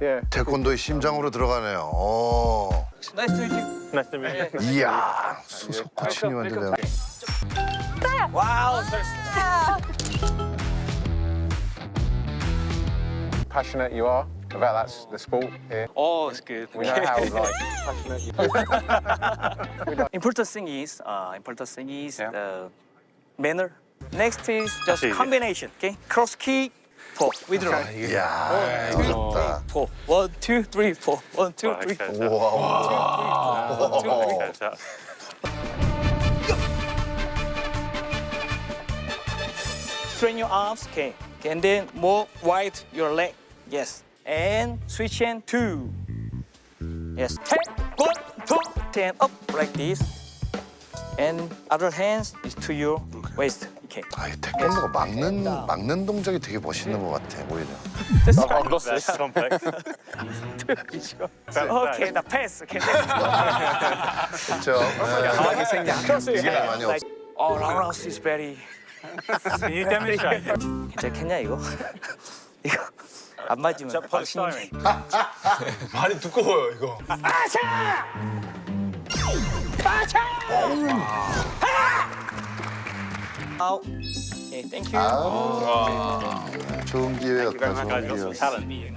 Yeah. 태권도의 심장으로 들어가네요. 오. Nice to meet you. Nice to meet you. 이야 수석 코치님 완전. Wow, so Passionate you are about that the sport here. Oh, it's good. We know how like passionate you important thing is, uh, important thing is Yeah. the manner. Next is just combination. Okay, cross kick, four, withdraw. 이야 어렵다. Four. One, two, three, four. One, two, Right, three, okay. four. 우와. One, two, three. Okay, so Straighten your arms. Okay. okay. And then more wide your leg. Yes. And switch hand two. Yes. Ten. One, two, ten up like this. And other hands is to your waist. Okay. 아이 태권도가 막는 막는 동작이 되게 멋있는 것 같아 오히려. That's right. lost this complex. Okay, the pass. Okay. 그렇죠. 강하게 your 이게. 많이 oh, roundhouse is very. Can you demonstrate? 괜찮겠냐 이거? 이거 안 맞으면 polystyrene? 많이 두꺼워요 이거. thank you. 아, 좋은 기회였다. 좋은 talent.